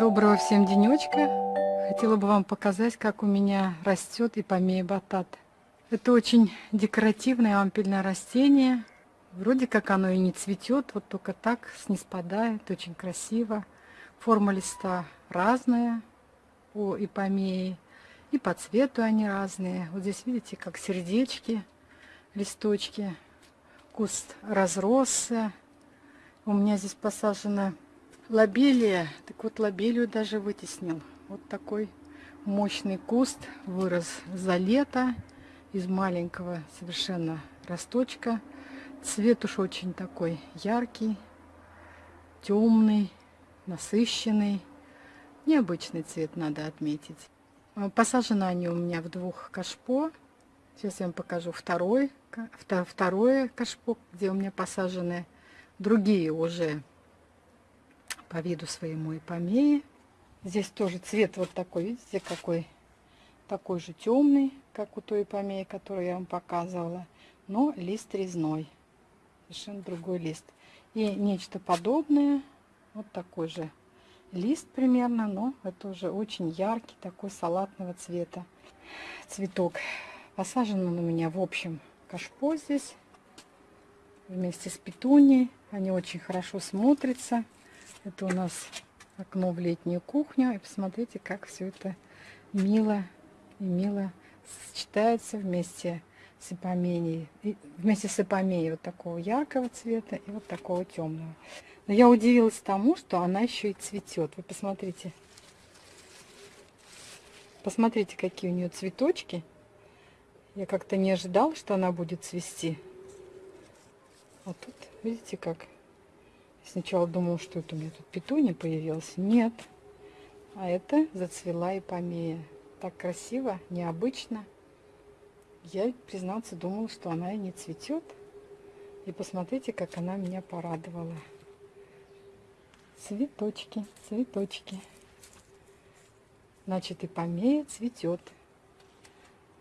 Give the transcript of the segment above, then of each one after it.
Доброго всем денечка. Хотела бы вам показать, как у меня растет ипомея батат. Это очень декоративное ампельное растение. Вроде как оно и не цветет, вот только так снеспадает, очень красиво. Форма листа разная у ипомеи, и по цвету они разные. Вот здесь видите, как сердечки, листочки. Куст разросся. У меня здесь посажена лобелия. Так вот, лобелию даже вытеснил. Вот такой мощный куст вырос за лето из маленького совершенно росточка. Цвет уж очень такой яркий, темный, насыщенный. Необычный цвет надо отметить. А, посажены они у меня в двух кашпо. Сейчас я вам покажу второй, второе кашпо, где у меня посажены другие уже по виду своему ипомеи. Здесь тоже цвет вот такой, видите, какой такой же темный, как у той ипомеи, которую я вам показывала, но лист резной, совершенно другой лист. И нечто подобное, вот такой же лист примерно, но это уже очень яркий, такой салатного цвета цветок. Посажен он у меня в общем кашпо здесь, вместе с петунией. Они очень хорошо смотрятся. Это у нас окно в летнюю кухню. И посмотрите, как все это мило и мило сочетается вместе с ипоменией. И вместе с ипоменией вот такого яркого цвета и вот такого темного. Но я удивилась тому, что она еще и цветет. Вы посмотрите. Посмотрите, какие у нее цветочки. Я как-то не ожидала, что она будет цвести. А тут, видите, как Сначала думал, что это у меня тут петуня появилась. Нет. А это зацвела и помея. Так красиво, необычно. Я, признаться, думала, что она и не цветет. И посмотрите, как она меня порадовала. Цветочки, цветочки. Значит, и помея цветет.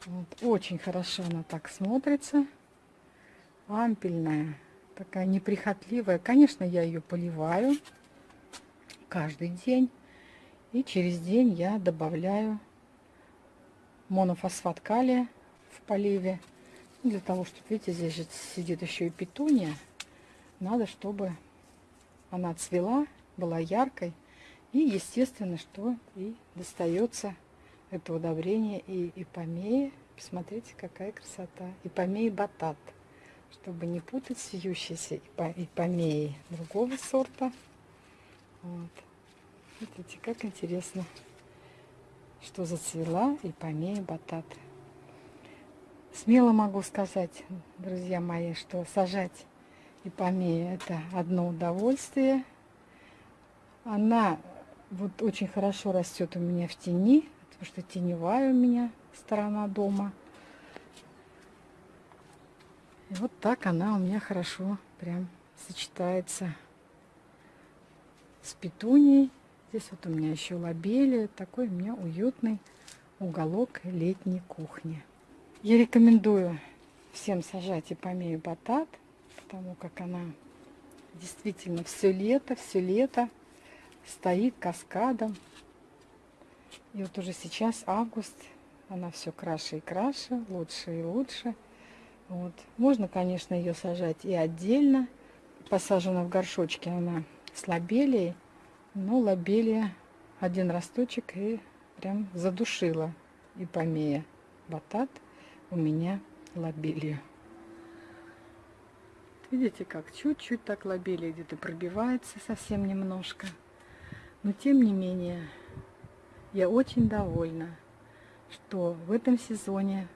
Вот. Очень хорошо она так смотрится. Ампельная такая неприхотливая. Конечно, я ее поливаю каждый день. И через день я добавляю монофосфат калия в поливе. Для того, чтобы, видите, здесь же сидит еще и петуния. Надо, чтобы она цвела, была яркой. И, естественно, что и достается это удобрение и ипомеи. Посмотрите, какая красота. Ипомеи батат чтобы не путать с вьющейся ипомеей другого сорта. Вот. Видите, как интересно, что зацвела ипомея батат. Смело могу сказать, друзья мои, что сажать ипомею это одно удовольствие. Она вот очень хорошо растет у меня в тени, потому что теневая у меня сторона дома. И вот так она у меня хорошо прям сочетается с петунией. Здесь вот у меня еще лобели. Такой у меня уютный уголок летней кухни. Я рекомендую всем сажать ипомею батат, потому как она действительно все лето, все лето стоит каскадом. И вот уже сейчас август, она все краше и краше, лучше и лучше. Вот. Можно, конечно, ее сажать и отдельно. Посажена в горшочке она с лобелией. Но лобелия один росточек и прям задушила и помея батат у меня лобелию. Видите, как чуть-чуть так лобелия где-то пробивается совсем немножко. Но тем не менее, я очень довольна, что в этом сезоне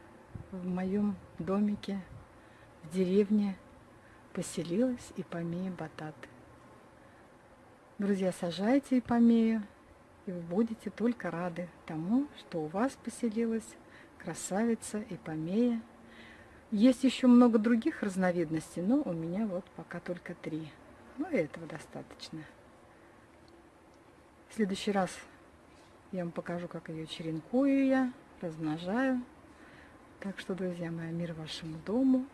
в моем домике в деревне поселилась ипомея батат. Друзья, сажайте ипомею, и вы будете только рады тому, что у вас поселилась красавица ипомея. Есть еще много других разновидностей, но у меня вот пока только три. Ну и этого достаточно. В следующий раз я вам покажу, как ее черенкую я, размножаю. Так что, друзья мои, мир вашему дому.